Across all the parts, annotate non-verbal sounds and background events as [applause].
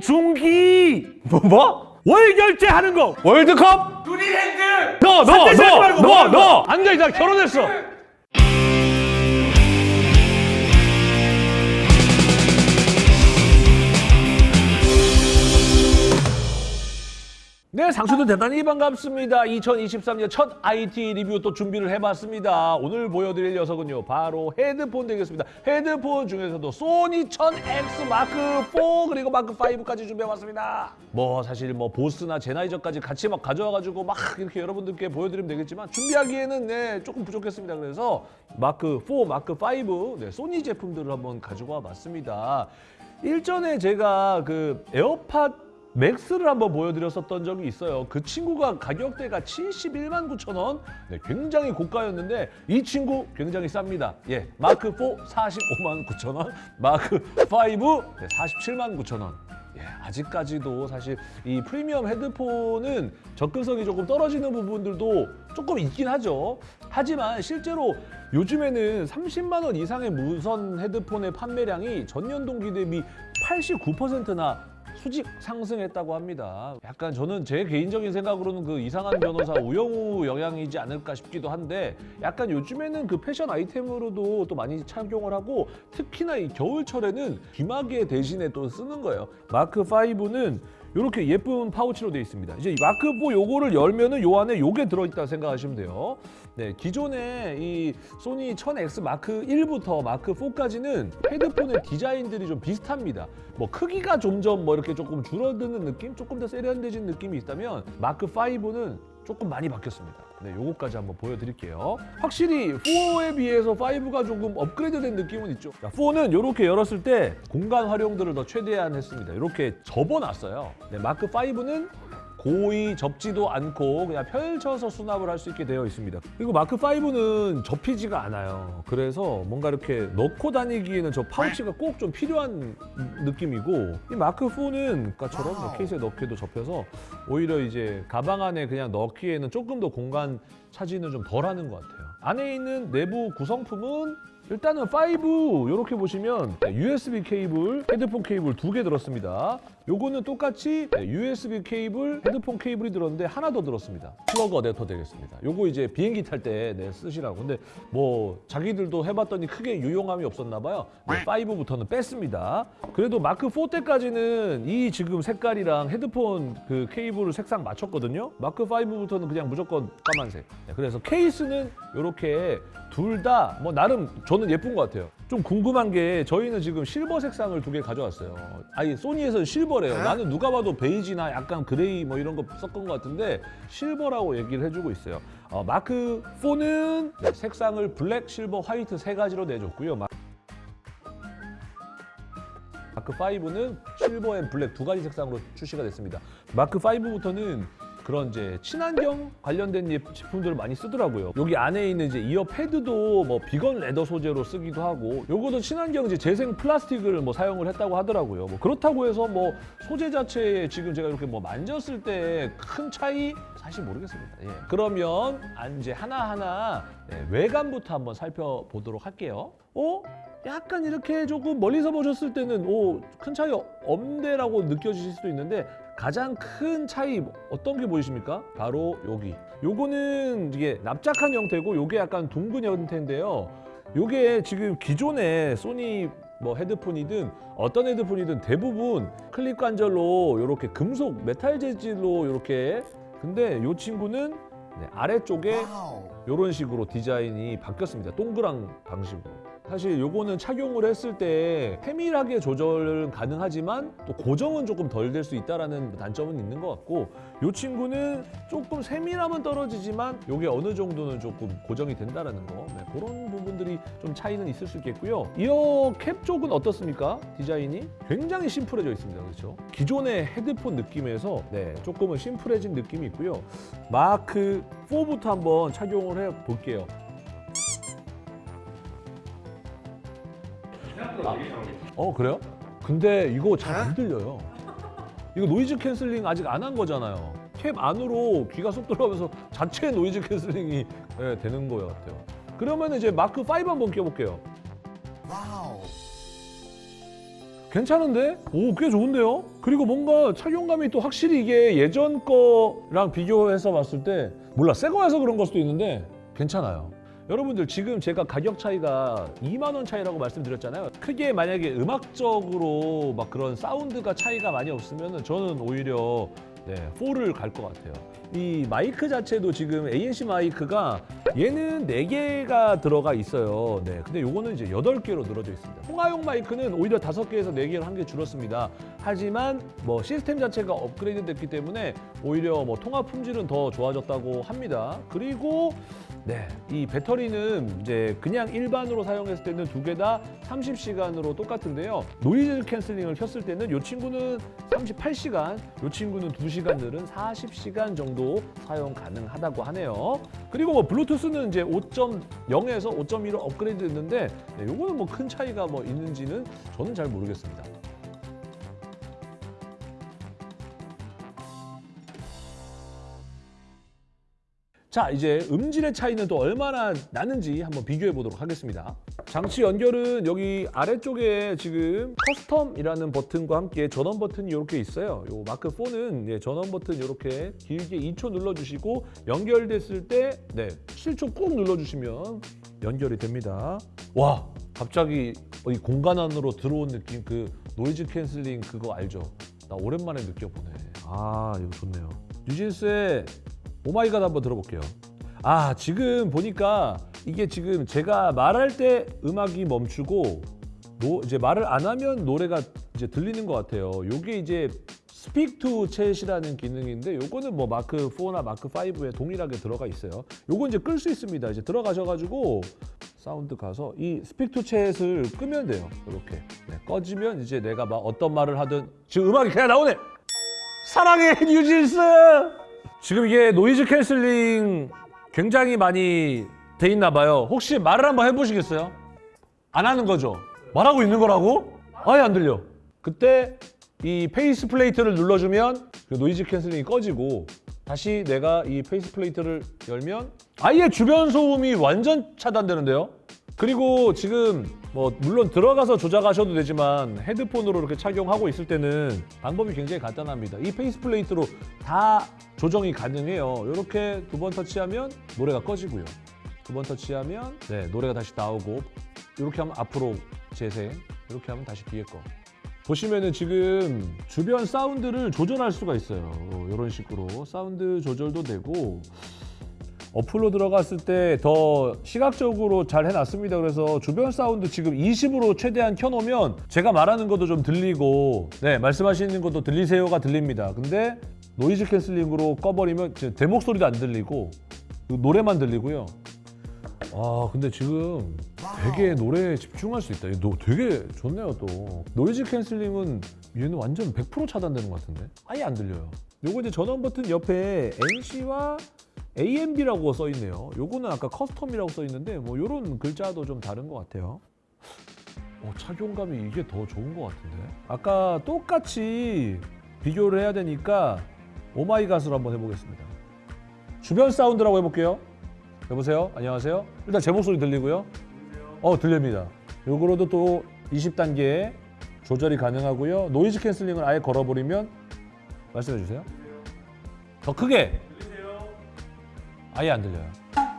송중기 뭐? 뭐? 월 결제하는 거 월드컵? 누리랜드! 너, 너, 삿대 세지 말고 너, 뭐 너, 하는 거야? 너! 앉아 있다 결혼했어 네, 상수들 대단히 반갑습니다. 2023년 첫 IT 리뷰 또 준비를 해봤습니다. 오늘 보여드릴 녀석은요, 바로 헤드폰 되겠습니다. 헤드폰 중에서도 소니 1000X 마크 4 그리고 마크 5까지 준비해봤습니다. 뭐 사실 뭐 보스나 젠하이저까지 같이 막 가져와가지고 막 이렇게 여러분들께 보여드리면 되겠지만 준비하기에는 네 조금 부족했습니다. 그래서 마크 4, 마크 5 네, 소니 제품들을 한번 가지고 와봤습니다. 일전에 제가 그 에어팟 맥스를 한번 보여드렸었던 적이 있어요. 그 친구가 가격대가 71만 9천 원. 네, 굉장히 고가였는데 이 친구 굉장히 쌉니다. 예, 마크 4 45만 9천 원, 마크 5 네, 47만 9천 원. 예, 아직까지도 사실 이 프리미엄 헤드폰은 접근성이 조금 떨어지는 부분들도 조금 있긴 하죠. 하지만 실제로 요즘에는 30만 원 이상의 무선 헤드폰의 판매량이 전년 동기 대비 89%나 수직 상승했다고 합니다. 약간 저는 제 개인적인 생각으로는 그 이상한 변호사 우영우 영향이지 않을까 싶기도 한데 약간 요즘에는 그 패션 아이템으로도 또 많이 착용을 하고 특히나 이 겨울철에는 귀마개 대신에 또 쓰는 거예요. 마크 5는 이렇게 예쁜 파우치로 되어 있습니다. 이제 이 마크 4 요거를 열면은 요 안에 요게 들어있다 생각하시면 돼요. 네, 기존에 이 소니 1000X 마크 1부터 마크 4까지는 헤드폰의 디자인들이 좀 비슷합니다. 뭐 크기가 점점 뭐 이렇게 조금 줄어드는 느낌, 조금 더 세련돼진 느낌이 있다면 마크 5는 조금 많이 바뀌었습니다. 네, 요거까지 한번 보여드릴게요. 확실히 4에 비해서 5가 조금 업그레이드된 느낌은 있죠. 4는 이렇게 열었을 때 공간 활용도를 더 최대한 했습니다. 이렇게 접어놨어요. 네, 마크 5는 고이 접지도 않고 그냥 펼쳐서 수납을 할 수 있게 되어 있습니다. 그리고 마크 5는 접히지가 않아요. 그래서 뭔가 이렇게 넣고 다니기에는 저 파우치가 꼭 좀 필요한 느낌이고 이 마크 4는 아까처럼 뭐 케이스에 넣기도 접혀서 오히려 이제 가방 안에 그냥 넣기에는 조금 더 공간 차지는 좀 덜하는 것 같아요. 안에 있는 내부 구성품은 일단은 5 이렇게 보시면 USB 케이블, 헤드폰 케이블 두 개 들었습니다. 요거는 똑같이 USB 케이블, 헤드폰 케이블이 들었는데 하나 더 들었습니다. 플러그 어댑터 되겠습니다. 요거 이제 비행기 탈 때 네, 쓰시라고. 근데 뭐 자기들도 해봤더니 크게 유용함이 없었나 봐요. 네, 5부터는 뺐습니다. 그래도 마크 4 때까지는 이 지금 색깔이랑 헤드폰 그 케이블을 색상 맞췄거든요. 마크 5부터는 그냥 무조건 까만색. 네, 그래서 케이스는 이렇게 둘 다 뭐 나름 저는 예쁜 것 같아요. 좀 궁금한 게 저희는 지금 실버 색상을 두 개 가져왔어요. 아니 소니에서는 실버래요. 나는 누가 봐도 베이지나 약간 그레이 뭐 이런 거 섞은 것 같은데 실버라고 얘기를 해주고 있어요. 어, 마크 4는 네, 색상을 블랙, 실버, 화이트 세 가지로 내줬고요. 마- 마크 5는 silver and black 두 가지 색상으로 출시가 됐습니다. 마크 5부터는 그런 이제 친환경 관련된 예- 제품들을 많이 쓰더라고요. 여기 안에 있는 이제 ear pad도 뭐 vegan leather 소재로 쓰기도 하고 요거도 친환경 이제 재생 플라스틱을 뭐 사용을 했다고 하더라고요. 뭐 그렇다고 해서 뭐 소재 자체에 지금 제가 이렇게 뭐 만졌을 때 큰 차이 사실 모르겠습니다. 예. 그러면 아, 이제 하나하나 네, 외관부터 한번 살펴보도록 할게요. 어? 약간 이렇게 조금 멀리서 보셨을 때는 오, 큰 차이 없네라고 느껴지실 수도 있는데 가장 큰 차이 어떤 게 보이십니까? 바로 여기. 요거는 이게 납작한 형태고 요게 약간 둥근 형태인데요. 요게 지금 기존의 소니 뭐 헤드폰이든 어떤 헤드폰이든 대부분 클립 관절로 이렇게 금속 메탈 재질로 이렇게 근데 요 친구는 네, 아래쪽에 이런 식으로 디자인이 바뀌었습니다. 동그란 방식으로. 사실 요거는 착용을 했을 때 세밀하게 조절은 가능하지만 또 고정은 조금 덜 될 수 있다라는 단점은 있는 것 같고 요 친구는 조금 세밀함은 떨어지지만 요게 어느 정도는 조금 고정이 된다라는 거 네, 그런 부분들이 좀 차이는 있을 수 있겠고요. ear cap 쪽은 어떻습니까? 디자인이 굉장히 심플해져 있습니다. 그렇죠? 기존의 헤드폰 느낌에서 네, 조금은 심플해진 느낌이 있고요. 마크 4부터 한번 착용을 해 볼게요. 어 그래요? 근데 이거 잘 안 들려요. 이거 noise canceling 아직 안 한 거잖아요. 캡 안으로 귀가 쏙 들어가면서 자체 noise canceling이 예, 되는 거 같아요. 그러면 이제 마크 5 한번 껴볼게요. 괜찮은데? 오, 꽤 좋은데요? 그리고 뭔가 착용감이 또 확실히 이게 예전 거랑 비교해서 봤을 때 몰라, 새 거여서 그런 걸 수도 있는데 괜찮아요. 여러분들 지금 제가 가격 차이가 2만 원 차이라고 말씀드렸잖아요. 크게 만약에 음악적으로 막 그런 사운드가 차이가 많이 없으면 저는 오히려 네, 4를 갈 것 같아요. 이 마이크 자체도 지금 ANC 마이크가 얘는 4개가 들어가 있어요. 네. 근데 요거는 이제 8개로 늘어져 있습니다. 통화용 마이크는 오히려 5개에서 4개로 한 개 줄었습니다. 하지만 뭐 시스템 자체가 업그레이드 됐기 때문에 오히려 뭐 통화 품질은 더 좋아졌다고 합니다. 그리고 네, 이 배터리는 이제 그냥 일반으로 사용했을 때는 두 개 다 30시간으로 똑같은데요. noise canceling을 켰을 때는 이 친구는 38시간, 이 친구는 2시간 늘은 40시간 정도 사용 가능하다고 하네요. 그리고 뭐 블루투스는 이제 5.0에서 5.1로 업그레이드 됐는데 네, 요거는 뭐큰 차이가 뭐 있는지는 저는 잘 모르겠습니다. 자 이제 음질의 차이는 또 얼마나 나는지 한번 비교해 보도록 하겠습니다. 장치 연결은 여기 아래쪽에 지금 custom이라는 버튼과 함께 전원 버튼이 이렇게 있어요. 요 마크 4는 예, 전원 버튼 이렇게 길게 2초 눌러주시고 연결됐을 때 네, 7초 꾹 눌러주시면 연결이 됩니다. 와 갑자기 이 공간 안으로 들어온 느낌 그 noise canceling 그거 알죠? 나 오랜만에 느껴보네. 아 이거 좋네요. 뉴진스의 Oh My God 한번 들어볼게요. 아 지금 보니까 이게 지금 제가 말할 때 음악이 멈추고 노, 이제 말을 안 하면 노래가 이제 들리는 것 같아요. 요게 이제 Speak to Chat이라는 기능인데 요거는 뭐 마크 4나 마크 5에 동일하게 들어가 있어요. 요거 이제 끌 수 있습니다. 이제 들어가셔가지고 사운드 가서 이 Speak to Chat을 끄면 돼요. 이렇게 네, 꺼지면 이제 내가 막 어떤 말을 하든 지금 음악이 그냥 나오네. 사랑해 뉴진스. 지금 이게 noise canceling 굉장히 많이 돼 있나 봐요. 혹시 말을 한번 해보시겠어요? 안 하는 거죠? 말하고 있는 거라고? 아예 안 들려. 그때 이 face plate를 눌러주면 그 noise canceling이 꺼지고 다시 내가 이 face plate를 열면 아예 주변 소음이 완전 차단되는데요? 그리고 지금 뭐 물론 들어가서 조작하셔도 되지만 헤드폰으로 이렇게 착용하고 있을 때는 방법이 굉장히 간단합니다. 이 face plate로 다 조정이 가능해요. 이렇게 두 번 터치하면 노래가 꺼지고요. 두 번 터치하면 네, 노래가 다시 나오고 이렇게 하면 앞으로 재생 이렇게 하면 다시 뒤에 거 보시면은 지금 주변 사운드를 조절할 수가 있어요. 이런 식으로 사운드 조절도 되고 어플로 들어갔을 때 더 시각적으로 잘 해놨습니다. 그래서 주변 사운드 지금 20으로 최대한 켜놓으면 제가 말하는 것도 좀 들리고 네 말씀하시는 것도 들리세요가 들립니다. 근데 noise canceling으로 꺼버리면 제 목소리도 안 들리고 그 노래만 들리고요. 아 근데 지금 되게 노래에 집중할 수 있다. 노- 되게 좋네요 또. noise canceling은 얘는 완전 100% 차단되는 것 같은데 아예 안 들려요. 요거 이제 전원 버튼 옆에 NC와 AMB라고 써 있네요. 요거는 아까 custom이라고 써 있는데 뭐 요런 글자도 좀 다른 것 같아요. 어, 착용감이 이게 더 좋은 것 같은데. 아까 똑같이 비교를 해야 되니까 Oh My God으로 한번 해보겠습니다. 주변 사운드라고 해볼게요. 여보세요? 안녕하세요? 일단 제 목소리 들리고요. 어, 들립니다. 요거로도 또 20단계 조절이 가능하고요. noise canceling을 아예 걸어버리면 말씀해 주세요. 더 크게. 아예 안 들려요.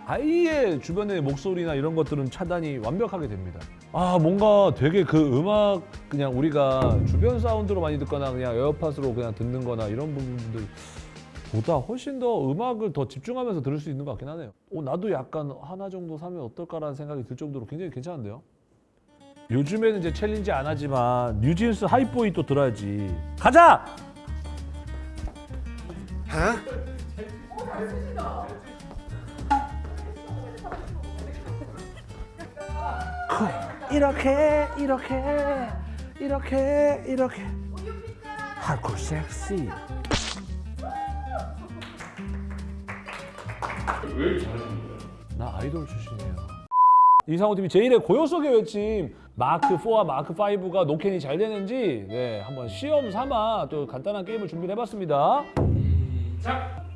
아예 주변의 목소리나 이런 것들은 차단이 완벽하게 됩니다. 아 뭔가 되게 그 음악 그냥 우리가 주변 사운드로 많이 듣거나 그냥 에어팟으로 그냥 듣는 거나 이런 부분들 보다 훨씬 더 음악을 더 집중하면서 들을 수 있는 것 같긴 하네요. 어, 나도 약간 하나 정도 사면 어떨까라는 생각이 들 정도로 굉장히 괜찮은데요. 요즘에는 이제 챌린지 안 하지만 뉴진스 Hype Boy 또 들어야지. 가자! 이렇게 이렇게 이렇게 이렇게. 하고 섹시. 왜 잘하시는 거예요? 나 아이돌 출신이에요. 이상호 팀이 제1의 고요 속의 외침. 마크 4와 마크 5가 노캔이 잘 되는지 네 한번 시험 삼아 또 간단한 게임을 준비를 해봤습니다. 시작!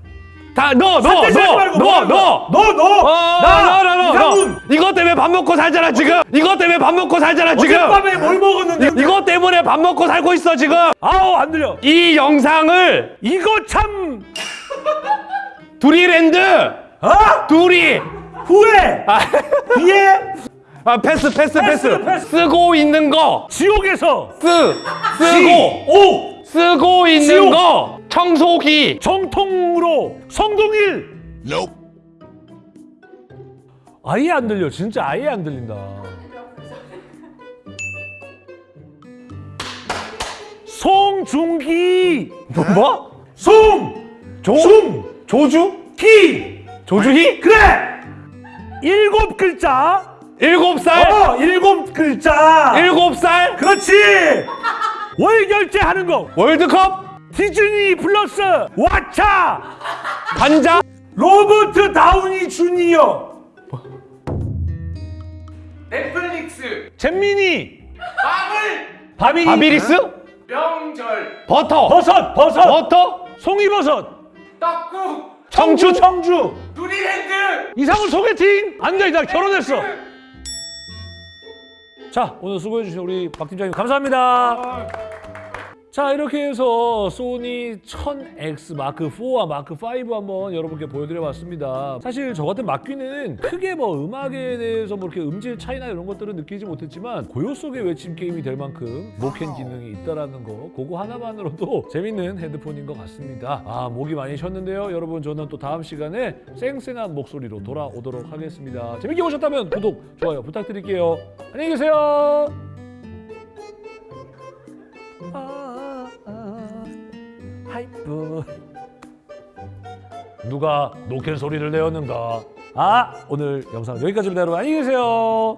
다 너 너? 너 너 너 너 너. 어, 나 너너너 이상훈. 이것 때문에 밥 먹고 살잖아 지금 이것 때문에 밥 먹고 살잖아 지금 어젯밤에 뭘 먹었는데? 이것 때문에 밥 먹고 살고 있어 지금 아우 안 들려. 이 영상을 이거 참. 두리랜드 어? 두리 후회. 아, 뒤에 아 패스 패스 패스, 패스, 패스. 쓰고 있는 거 지옥에서 쓰 쓰고 오 쓰고 있는 지옥. 거 청소기 정통으로 성동일. 아예 안 들려. 진짜 아예 안 들린다. 송중기. 뭐? 송. 조 중. 조주 기. 조주희 그래. 일곱 글자. 일곱 살 어 일곱 글자. 일곱 살 그렇지. [laughs] 월 결제 하는 거. 월드컵 디즈니 플러스 왓챠! 반장 로버트 다우니 주니어! 넷플릭스! 잼민이! 밥을 바비 바비리스? 명절! 버터! 버섯 버섯! 버터? 송이버섯! 떡국! 청주? 청주! 누리랜드! 이상훈 소개팅! 안돼 나 결혼했어. 자 오늘 수고해 주신 우리 박 팀장님 감사합니다 자 이렇게 해서 소니 1000X 마크 4와 마크 5 한번 여러분께 보여드려 봤습니다. 사실 저 같은 막귀는 크게 뭐 음악에 대해서 뭐 이렇게 음질 차이나 이런 것들은 느끼지 못했지만 고요 속의 외침 게임이 될 만큼 노캔 기능이 있다라는 거 그거 하나만으로도 [laughs] 재밌는 헤드폰인 것 같습니다. 아 목이 많이 쉬었는데요. 여러분 저는 또 다음 시간에 쌩쌩한 목소리로 돌아오도록 하겠습니다. 재밌게 보셨다면 구독 좋아요 부탁드릴게요. 안녕히 계세요 하이프 누가 노캔 소리를 내었는가? 아 오늘 영상 여기까지입니다 여러분. 안녕히 계세요